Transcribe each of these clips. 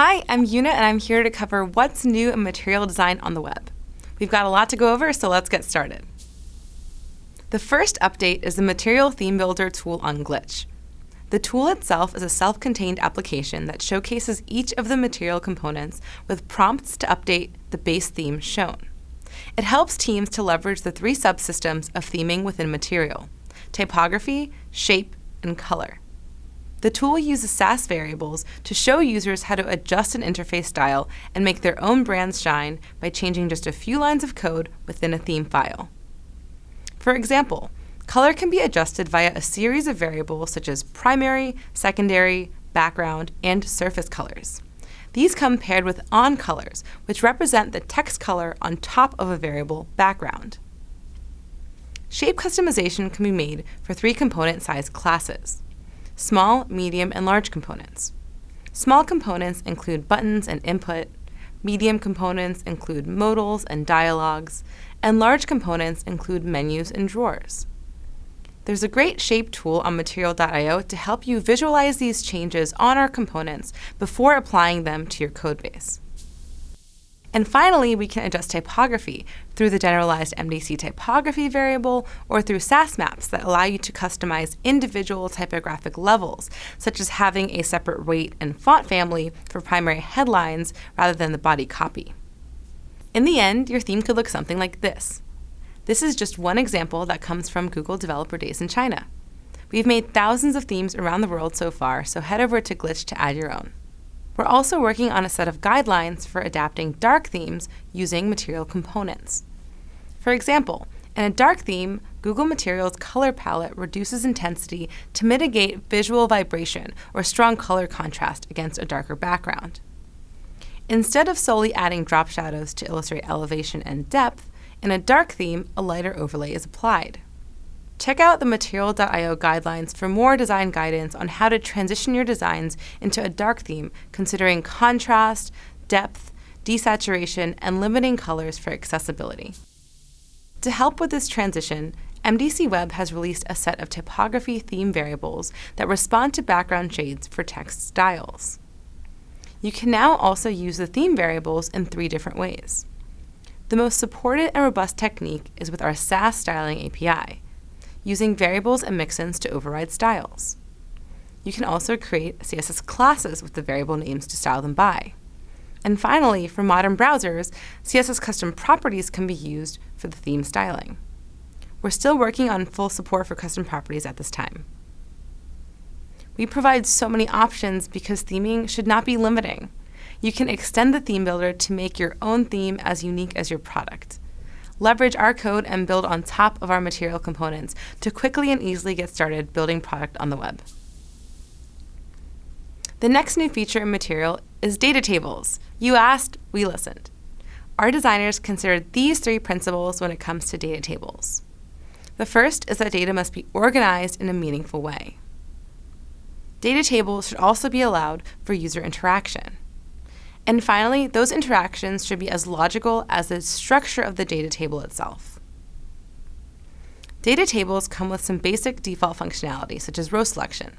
Hi, I'm Yuna and I'm here to cover what's new in material design on the web. We've got a lot to go over, so let's get started. The first update is the Material Theme Builder tool on Glitch. The tool itself is a self-contained application that showcases each of the material components with prompts to update the base theme shown. It helps teams to leverage the three subsystems of theming within Material, typography, shape, and color. The tool uses Sass variables to show users how to adjust an interface style and make their own brands shine by changing just a few lines of code within a theme file. For example, color can be adjusted via a series of variables such as primary, secondary, background, and surface colors. These come paired with on colors, which represent the text color on top of a variable background. Shape customization can be made for three component size classes small, medium, and large components. Small components include buttons and input, medium components include modals and dialogues, and large components include menus and drawers. There's a great shape tool on Material.io to help you visualize these changes on our components before applying them to your codebase. And finally, we can adjust typography through the generalized MDC typography variable or through Sass maps that allow you to customize individual typographic levels, such as having a separate weight and font family for primary headlines rather than the body copy. In the end, your theme could look something like this. This is just one example that comes from Google Developer Days in China. We've made thousands of themes around the world so far, so head over to Glitch to add your own. We're also working on a set of guidelines for adapting dark themes using material components. For example, in a dark theme, Google Materials color palette reduces intensity to mitigate visual vibration or strong color contrast against a darker background. Instead of solely adding drop shadows to illustrate elevation and depth, in a dark theme, a lighter overlay is applied. Check out the Material.io guidelines for more design guidance on how to transition your designs into a dark theme, considering contrast, depth, desaturation, and limiting colors for accessibility. To help with this transition, MDC Web has released a set of typography theme variables that respond to background shades for text styles. You can now also use the theme variables in three different ways. The most supported and robust technique is with our Sass styling API, using variables and mixins to override styles. You can also create CSS classes with the variable names to style them by. And finally, for modern browsers, CSS custom properties can be used for the theme styling. We're still working on full support for custom properties at this time. We provide so many options because theming should not be limiting. You can extend the theme builder to make your own theme as unique as your product leverage our code and build on top of our material components to quickly and easily get started building product on the web. The next new feature in Material is data tables. You asked, we listened. Our designers considered these three principles when it comes to data tables. The first is that data must be organized in a meaningful way. Data tables should also be allowed for user interaction. And finally, those interactions should be as logical as the structure of the data table itself. Data tables come with some basic default functionality, such as row selection.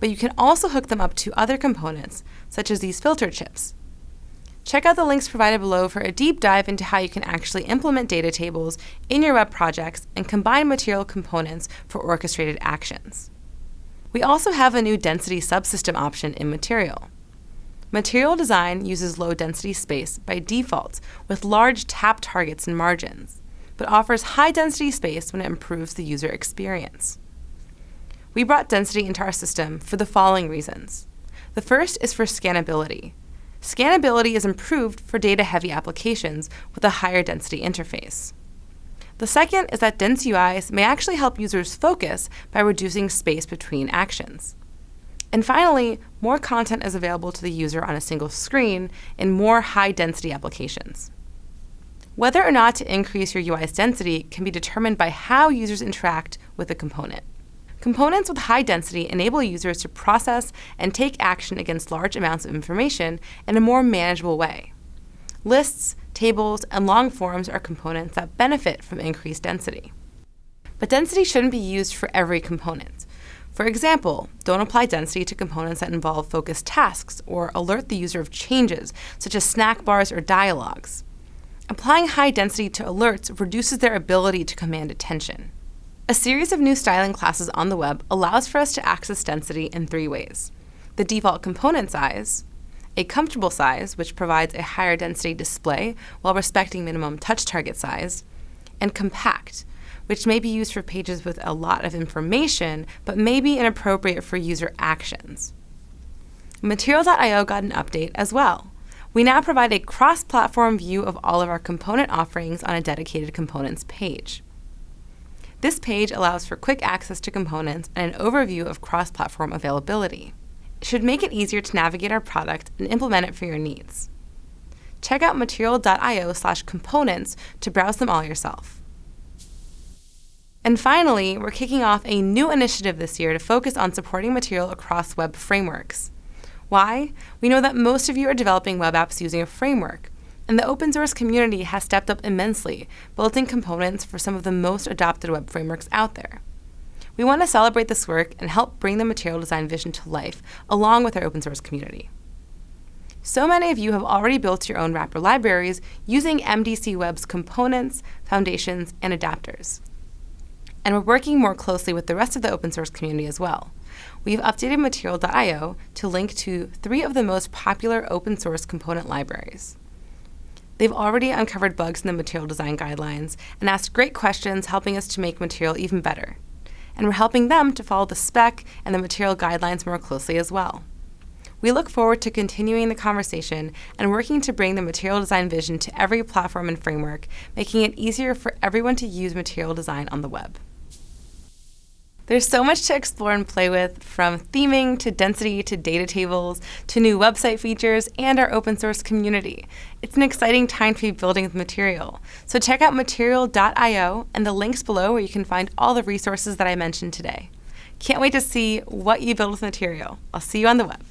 But you can also hook them up to other components, such as these filter chips. Check out the links provided below for a deep dive into how you can actually implement data tables in your web projects and combine material components for orchestrated actions. We also have a new density subsystem option in Material. Material design uses low density space by default with large tap targets and margins, but offers high density space when it improves the user experience. We brought density into our system for the following reasons. The first is for scannability. Scannability is improved for data-heavy applications with a higher density interface. The second is that dense UIs may actually help users focus by reducing space between actions. And finally, more content is available to the user on a single screen in more high-density applications. Whether or not to increase your UI's density can be determined by how users interact with a component. Components with high density enable users to process and take action against large amounts of information in a more manageable way. Lists, tables, and long forms are components that benefit from increased density. But density shouldn't be used for every component. For example, don't apply density to components that involve focused tasks or alert the user of changes, such as snack bars or dialogues. Applying high density to alerts reduces their ability to command attention. A series of new styling classes on the web allows for us to access density in three ways. The default component size, a comfortable size, which provides a higher density display while respecting minimum touch target size, and compact, which may be used for pages with a lot of information, but may be inappropriate for user actions. Material.io got an update as well. We now provide a cross-platform view of all of our component offerings on a dedicated components page. This page allows for quick access to components and an overview of cross-platform availability. It should make it easier to navigate our product and implement it for your needs. Check out material.io slash components to browse them all yourself. And finally, we're kicking off a new initiative this year to focus on supporting material across web frameworks. Why? We know that most of you are developing web apps using a framework, and the open source community has stepped up immensely, building components for some of the most adopted web frameworks out there. We want to celebrate this work and help bring the material design vision to life, along with our open source community. So many of you have already built your own wrapper libraries using MDC Web's components, foundations, and adapters and we're working more closely with the rest of the open source community as well. We've updated material.io to link to three of the most popular open source component libraries. They've already uncovered bugs in the material design guidelines and asked great questions helping us to make material even better. And we're helping them to follow the spec and the material guidelines more closely as well. We look forward to continuing the conversation and working to bring the material design vision to every platform and framework, making it easier for everyone to use material design on the web. There's so much to explore and play with, from theming to density to data tables to new website features and our open source community. It's an exciting time to be building with Material. So check out material.io and the links below where you can find all the resources that I mentioned today. Can't wait to see what you build with Material. I'll see you on the web.